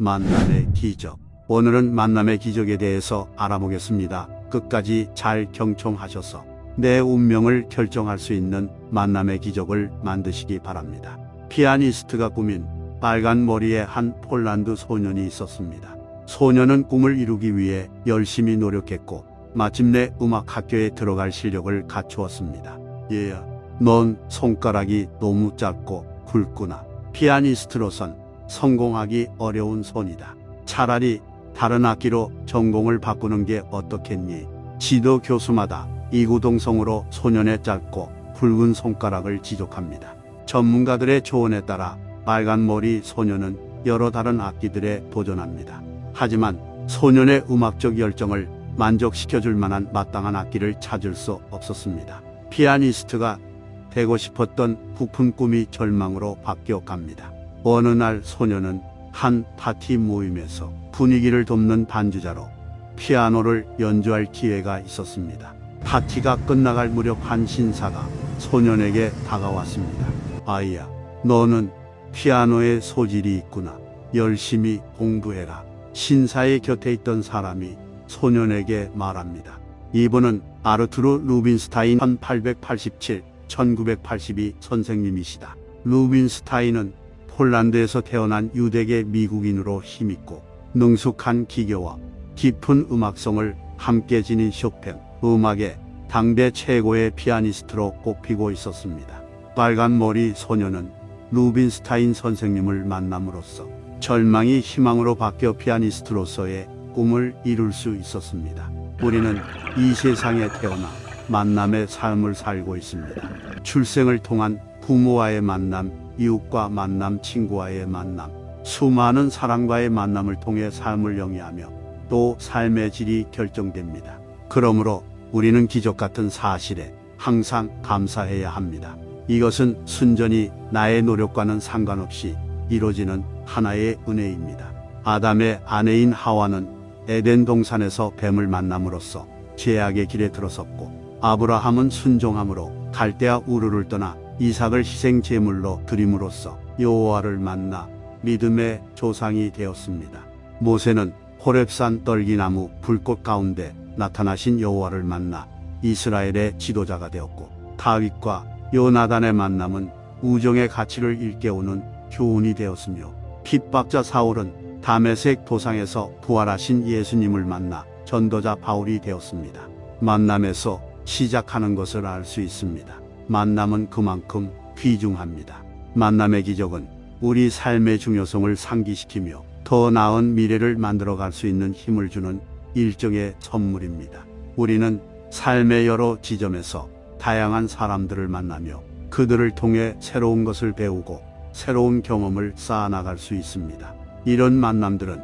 만남의 기적. 오늘은 만남의 기적에 대해서 알아보겠습니다. 끝까지 잘 경청하셔서 내 운명을 결정할 수 있는 만남의 기적을 만드시기 바랍니다. 피아니스트가 꾸민 빨간 머리의 한 폴란드 소년이 있었습니다. 소년은 꿈을 이루기 위해 열심히 노력했고 마침내 음악 학교에 들어갈 실력을 갖추었습니다. 얘야, 넌 손가락이 너무 짧고 굵구나. 피아니스트로선 성공하기 어려운 손이다. 차라리 다른 악기로 전공을 바꾸는 게 어떻겠니? 지도 교수마다 이구동성으로 소년의 짧고 굵은 손가락을 지적합니다. 전문가들의 조언에 따라 빨간 머리 소년은 여러 다른 악기들에 도전합니다. 하지만 소년의 음악적 열정을 만족시켜줄 만한 마땅한 악기를 찾을 수 없었습니다. 피아니스트가 되고 싶었던 부푼 꿈이 절망으로 바뀌어 갑니다. 어느 날 소년은 한 파티 모임에서 분위기를 돕는 반주자로 피아노를 연주할 기회가 있었습니다. 파티가 끝나갈 무렵 한 신사가 소년에게 다가왔습니다. 아이야, 너는 피아노에 소질이 있구나. 열심히 공부해라. 신사의 곁에 있던 사람이 소년에게 말합니다. 이분은 아르투르 루빈스타인 1887, 1982 선생님이시다. 루빈스타인은 폴란드에서 태어난 유대계 미국인으로 힘있고 능숙한 기교와 깊은 음악성을 함께 지닌 쇼팽, 음악의 당대 최고의 피아니스트로 꼽히고 있었습니다. 빨간 머리 소녀는 루빈스타인 선생님을 만남으로써 절망이 희망으로 바뀌어 피아니스트로서의 꿈을 이룰 수 있었습니다. 우리는 이 세상에 태어나 만남의 삶을 살고 있습니다. 출생을 통한 부모와의 만남, 이웃과 만남, 친구와의 만남, 수많은 사람과의 만남을 통해 삶을 영위하며 또 삶의 질이 결정됩니다. 그러므로 우리는 기적 같은 사실에 항상 감사해야 합니다. 이것은 순전히 나의 노력과는 상관없이 이루어지는 하나의 은혜입니다. 아담의 아내인 하와는 에덴 동산에서 뱀을 만남으로써 죄악의 길에 들어섰고 아브라함은 순종함으로 갈대아 우르를 떠나 이삭을 희생 제물로 드림으로써 여호와를 만나 믿음의 조상이 되었습니다. 모세는 호렙산 떨기나무 불꽃 가운데 나타나신 여호와를 만나 이스라엘의 지도자가 되었고 다윗과 요나단의 만남은 우정의 가치를 일깨우는 교훈이 되었으며 핍박자 사울은 담에색 도상에서 부활하신 예수님을 만나 전도자 바울이 되었습니다. 만남에서 시작하는 것을 알 수 있습니다. 만남은 그만큼 귀중합니다. 만남의 기적은 우리 삶의 중요성을 상기시키며 더 나은 미래를 만들어갈 수 있는 힘을 주는 일종의 선물입니다. 우리는 삶의 여러 지점에서 다양한 사람들을 만나며 그들을 통해 새로운 것을 배우고 새로운 경험을 쌓아나갈 수 있습니다. 이런 만남들은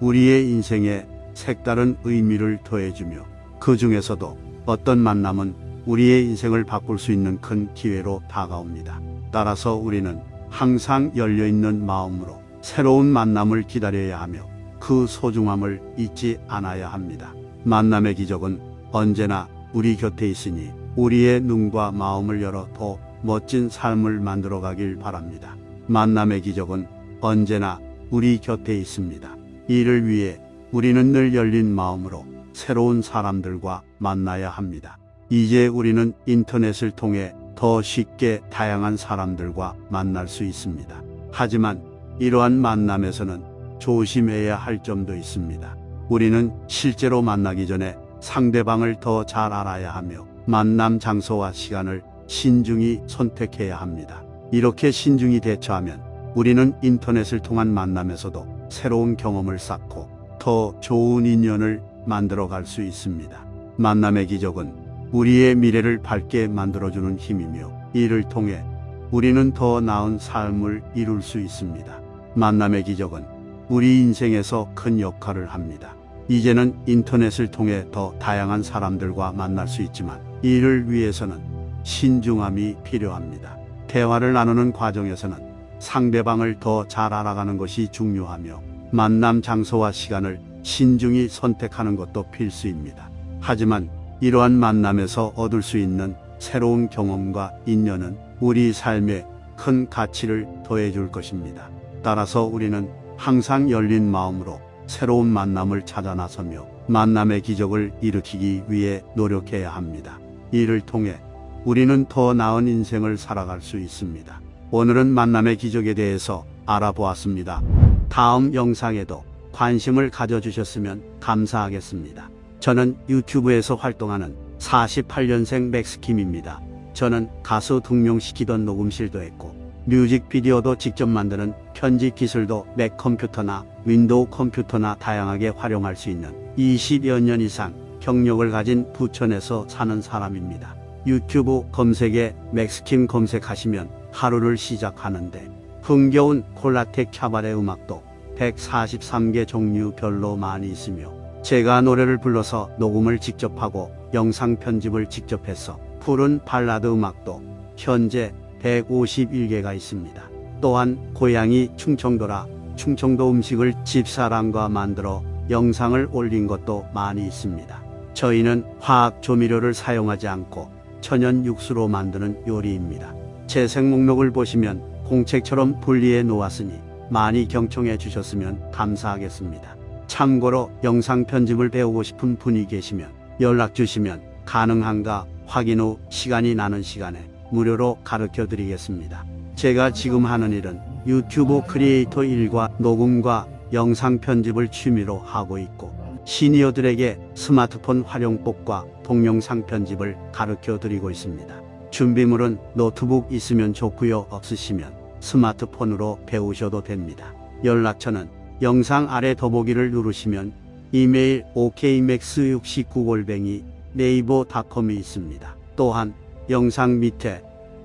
우리의 인생에 색다른 의미를 더해주며 그 중에서도 어떤 만남은 우리의 인생을 바꿀 수 있는 큰 기회로 다가옵니다. 따라서 우리는 항상 열려있는 마음으로 새로운 만남을 기다려야 하며 그 소중함을 잊지 않아야 합니다. 만남의 기적은 언제나 우리 곁에 있으니 우리의 눈과 마음을 열어 더 멋진 삶을 만들어 가길 바랍니다. 만남의 기적은 언제나 우리 곁에 있습니다. 이를 위해 우리는 늘 열린 마음으로 새로운 사람들과 만나야 합니다. 이제 우리는 인터넷을 통해 더 쉽게 다양한 사람들과 만날 수 있습니다. 하지만 이러한 만남에서는 조심해야 할 점도 있습니다. 우리는 실제로 만나기 전에 상대방을 더 잘 알아야 하며 만남 장소와 시간을 신중히 선택해야 합니다. 이렇게 신중히 대처하면 우리는 인터넷을 통한 만남에서도 새로운 경험을 쌓고 더 좋은 인연을 만들어 갈 수 있습니다. 만남의 기적은 우리의 미래를 밝게 만들어주는 힘이며 이를 통해 우리는 더 나은 삶을 이룰 수 있습니다. 만남의 기적은 우리 인생에서 큰 역할을 합니다. 이제는 인터넷을 통해 더 다양한 사람들과 만날 수 있지만 이를 위해서는 신중함이 필요합니다. 대화를 나누는 과정에서는 상대방을 더 잘 알아가는 것이 중요하며 만남 장소와 시간을 신중히 선택하는 것도 필수입니다. 하지만 이러한 만남에서 얻을 수 있는 새로운 경험과 인연은 우리 삶에 큰 가치를 더해 줄 것입니다. 따라서 우리는 항상 열린 마음으로 새로운 만남을 찾아 나서며 만남의 기적을 일으키기 위해 노력해야 합니다. 이를 통해 우리는 더 나은 인생을 살아갈 수 있습니다. 오늘은 만남의 기적에 대해서 알아보았습니다. 다음 영상에도 관심을 가져주셨으면 감사하겠습니다. 저는 유튜브에서 활동하는 48년생 맥스킴입니다. 저는 가수 등용시키던 녹음실도 했고 뮤직비디오도 직접 만드는 편집 기술도 맥 컴퓨터나 윈도우 컴퓨터나 다양하게 활용할 수 있는 20여 년 이상 경력을 가진 부천에서 사는 사람입니다. 유튜브 검색에 맥스킴 검색하시면 하루를 시작하는데 흥겨운 콜라텍 캬바레 음악도 143개 종류별로 많이 있으며 제가 노래를 불러서 녹음을 직접 하고 영상 편집을 직접 해서 푸른 발라드 음악도 현재 151개가 있습니다. 또한 고향이 충청도라 충청도 음식을 집사람과 만들어 영상을 올린 것도 많이 있습니다. 저희는 화학 조미료를 사용하지 않고 천연 육수로 만드는 요리입니다. 재생 목록을 보시면 공책처럼 분리해 놓았으니 많이 경청해 주셨으면 감사하겠습니다. 참고로 영상 편집을 배우고 싶은 분이 계시면 연락 주시면 가능한가 확인 후 시간이 나는 시간에 무료로 가르쳐 드리겠습니다. 제가 지금 하는 일은 유튜브 크리에이터 일과 녹음과 영상 편집을 취미로 하고 있고 시니어들에게 스마트폰 활용법과 동영상 편집을 가르쳐 드리고 있습니다. 준비물은 노트북 있으면 좋고요. 없으시면 스마트폰으로 배우셔도 됩니다. 연락처는 영상 아래 더보기를 누르시면 이메일 okmax69골뱅이 네이버닷컴이 있습니다. 또한 영상 밑에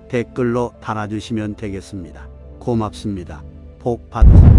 댓글로 달아주시면 되겠습니다. 고맙습니다. 복 받으세요.